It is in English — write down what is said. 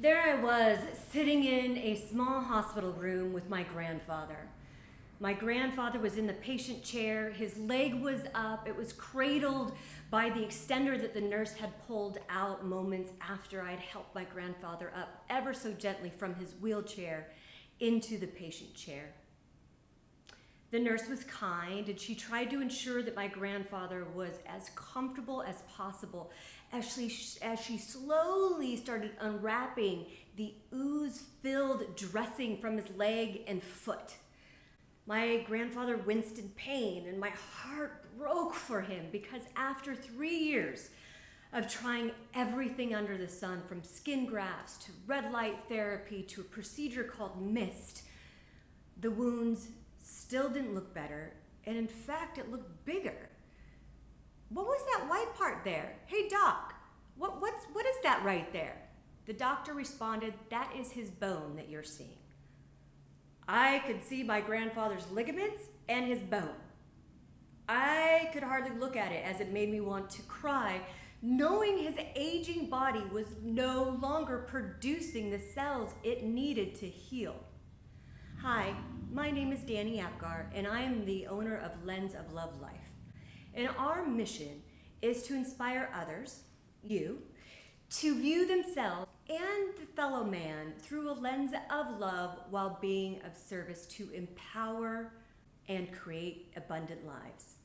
There I was, sitting in a small hospital room with my grandfather. My grandfather was in the patient chair, his leg was up, it was cradled by the extender that the nurse had pulled out moments after I'd helped my grandfather up ever so gently from his wheelchair into the patient chair. The nurse was kind and she tried to ensure that my grandfather was as comfortable as possible as she, as she slowly started unwrapping the ooze filled dressing from his leg and foot. My grandfather winced in pain and my heart broke for him because after three years of trying everything under the sun from skin grafts to red light therapy to a procedure called MIST, the wounds still didn't look better, and in fact, it looked bigger. What was that white part there? Hey, doc, what, what's, what is that right there? The doctor responded, That is his bone that you're seeing. I could see my grandfather's ligaments and his bone. I could hardly look at it as it made me want to cry, knowing his aging body was no longer producing the cells it needed to heal. Hi, my name is Danny Apgar, and I am the owner of Lens of Love Life. And our mission is to inspire others, you, to view themselves and the fellow man through a lens of love while being of service to empower and create abundant lives.